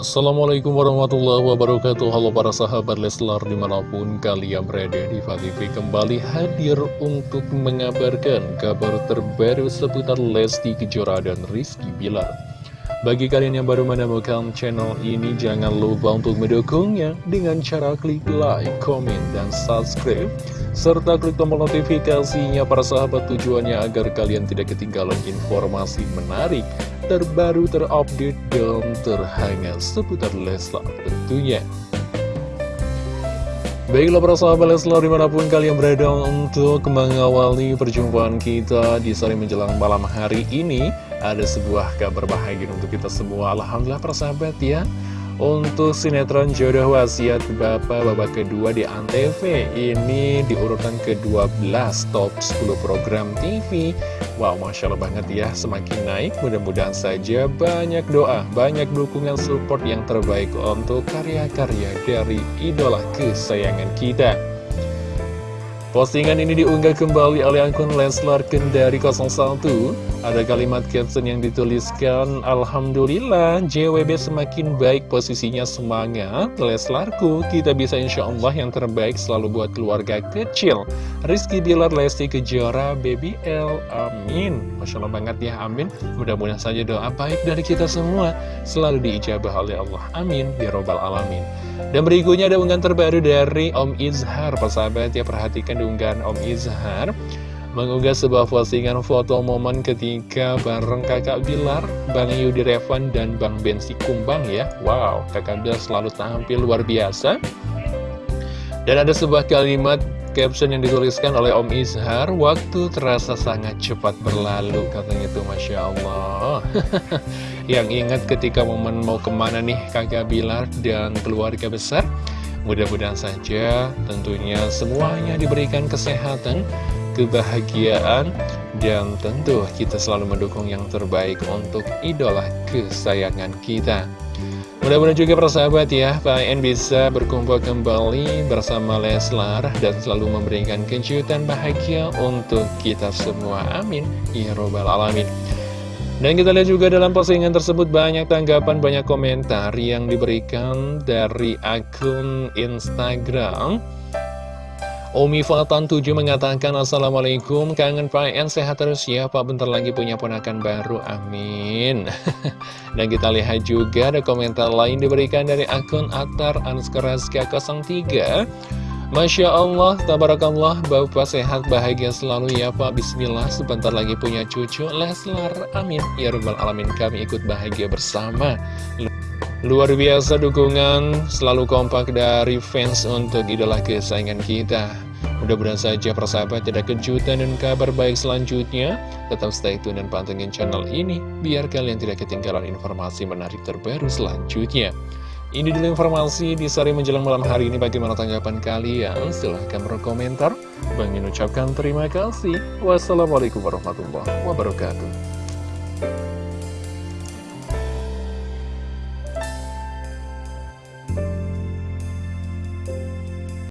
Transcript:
Assalamualaikum warahmatullahi wabarakatuh. Halo para sahabat Leslar di mana pun kalian berada di TV kembali hadir untuk mengabarkan kabar terbaru seputar Lesti Kejora dan Rizky Bilar Bagi kalian yang baru menemukan channel ini jangan lupa untuk mendukungnya dengan cara klik like, komen, dan subscribe serta klik tombol notifikasinya para sahabat tujuannya agar kalian tidak ketinggalan informasi menarik terbaru, terupdate, dan terhangat seputar Leslar tentunya. Baiklah para sahabat Leslar di mana pun kalian berada untuk mengawali perjumpaan kita di sore menjelang malam hari ini Ada sebuah kabar bahagia untuk kita semua. Alhamdulillah para sahabat ya untuk sinetron Jodoh Wasiat Bapak babak kedua di Antv. Ini di urutan ke-12 top 10 program TV Wow, Masya Allah banget ya Semakin naik, mudah-mudahan saja banyak doa Banyak dukungan support yang terbaik untuk karya-karya dari idola kesayangan kita Postingan ini diunggah kembali oleh akun Leslar Kendari 01 Ada kalimat caption yang dituliskan Alhamdulillah JWB semakin baik posisinya semangat. Leslarku kita bisa insya Allah yang terbaik selalu buat keluarga kecil. Rizky Bilar Lesti Kejora Baby L Amin. Masya Allah banget ya Amin. Mudah-mudahan saja doa baik dari kita semua. Selalu diijabah oleh Allah Amin. Ya Robbal Alamin. Dan berikutnya ada unggahan terbaru dari Om Izhar. Persahabat ya perhatikan diunggahan Om Izhar mengunggah sebuah postingan foto momen ketika bareng kakak Bilar, Bang Yudi Revan, dan Bang Bensi Kumbang ya. Wow, kakak Bilar selalu tampil luar biasa. Dan ada sebuah kalimat caption yang dituliskan oleh Om Izhar, waktu terasa sangat cepat berlalu, katanya itu Masya Allah. yang ingat ketika momen mau ke mana nih kakak Bilar dan keluarga besar, Mudah-mudahan saja tentunya semuanya diberikan kesehatan, kebahagiaan, dan tentu kita selalu mendukung yang terbaik untuk idola kesayangan kita. Mudah-mudahan juga persahabat ya, Pak bisa berkumpul kembali bersama Leslar dan selalu memberikan kejutan bahagia untuk kita semua. Amin. Ya Robbal Alamin. Dan kita lihat juga dalam postingan tersebut banyak tanggapan, banyak komentar yang diberikan dari akun Instagram. Omi Fatan 7 mengatakan Assalamualaikum, kangen Pak En, sehat terus ya Pak, bentar lagi punya ponakan baru, amin. Dan kita lihat juga ada komentar lain diberikan dari akun Atar Anskaraska 03 Masya Allah, tabarakallah, Bapak sehat bahagia selalu ya Pak. Bismillah, sebentar lagi punya cucu Leslar, amin. Ya Rabbal Alamin, kami ikut bahagia bersama. Luar biasa dukungan, selalu kompak dari fans untuk idola kesayangan kita. Mudah-mudahan saja persahabat tidak kejutan dan kabar baik selanjutnya. Tetap stay tune dan pantengin channel ini Biar kalian tidak ketinggalan informasi menarik terbaru selanjutnya ini dulu informasi di sore menjelang malam hari ini bagaimana tanggapan kalian? Silahkan berkomentar. Bang ucapkan terima kasih. Wassalamualaikum warahmatullahi wabarakatuh.